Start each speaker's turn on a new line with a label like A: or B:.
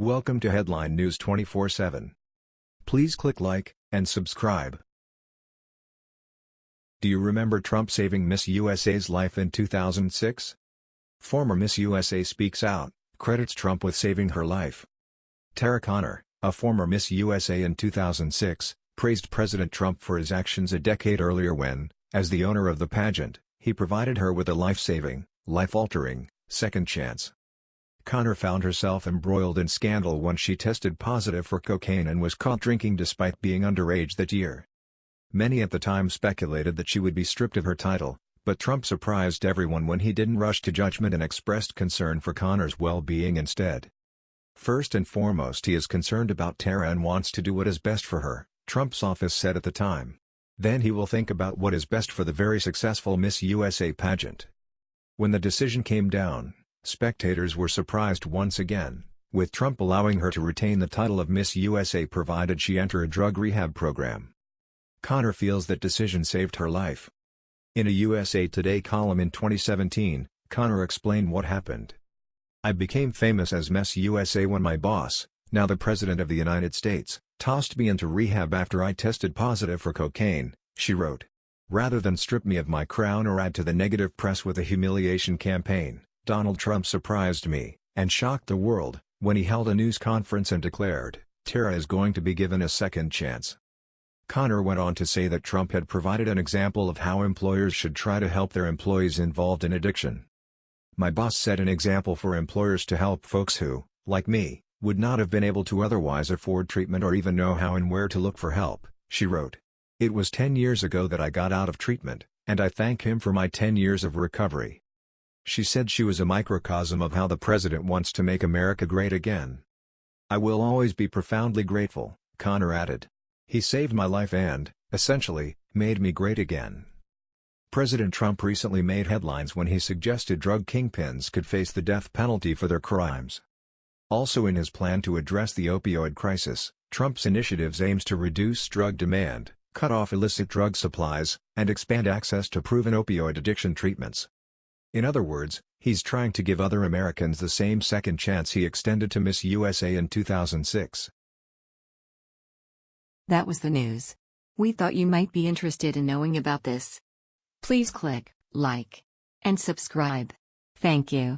A: Welcome to Headline News 24/7. Please click like and subscribe. Do you remember Trump saving Miss USA's life in 2006? Former Miss USA speaks out, credits Trump with saving her life. Tara Conner, a former Miss USA in 2006, praised President Trump for his actions a decade earlier when, as the owner of the pageant, he provided her with a life-saving, life-altering, second chance. Conner found herself embroiled in scandal when she tested positive for cocaine and was caught drinking despite being underage that year. Many at the time speculated that she would be stripped of her title, but Trump surprised everyone when he didn't rush to judgment and expressed concern for Conner's well-being instead. First and foremost he is concerned about Tara and wants to do what is best for her, Trump's office said at the time. Then he will think about what is best for the very successful Miss USA pageant. When the decision came down, spectators were surprised once again, with Trump allowing her to retain the title of Miss USA provided she enter a drug rehab program. Conner feels that decision saved her life. In a USA Today column in 2017, Conner explained what happened. I became famous as Miss USA when my boss, now the President of the United States, tossed me into rehab after I tested positive for cocaine, she wrote. Rather than strip me of my crown or add to the negative press with a humiliation campaign, Donald Trump surprised me, and shocked the world, when he held a news conference and declared, Tara is going to be given a second chance. Conner went on to say that Trump had provided an example of how employers should try to help their employees involved in addiction. My boss set an example for employers to help folks who, like me, would not have been able to otherwise afford treatment or even know how and where to look for help, she wrote. It was 10 years ago that I got out of treatment, and I thank him for my 10 years of recovery. She said she was a microcosm of how the president wants to make America great again. I will always be profoundly grateful, Conner added. He saved my life and, essentially, made me great again. President Trump recently made headlines when he suggested drug kingpins could face the death penalty for their crimes. Also in his plan to address the opioid crisis, Trump's initiatives aims to reduce drug demand, cut off illicit drug supplies, and expand access to proven opioid addiction treatments. In other words, he's trying to give other Americans the same second chance he extended to Miss USA in 2006.
B: That was the news. We thought you might be interested in knowing about this. Please click like and subscribe. Thank you.